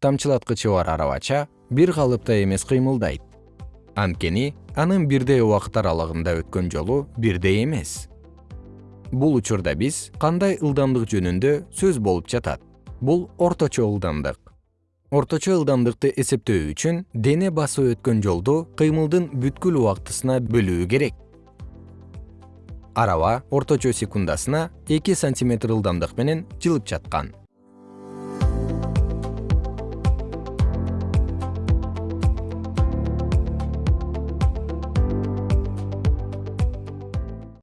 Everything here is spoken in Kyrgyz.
тамчылаткычы бар арабача бир калыпта эмес кыймылдайт. Анткени анын бирдей убакыт аралыгында өткөн жолу бирдей эмес. Бул учурда биз кандай ылдамдык жөнүндө сөз болуп жатат? Бул орточо ылдамдык. Орточо ылдамдыкты эсептөө үчүн дене басып өткөн жолду кыймылдын бүткүл убактысына бөлүү керек. Араба орточо секундасына эки сантиметр ылдамдык менен жылып жаткан.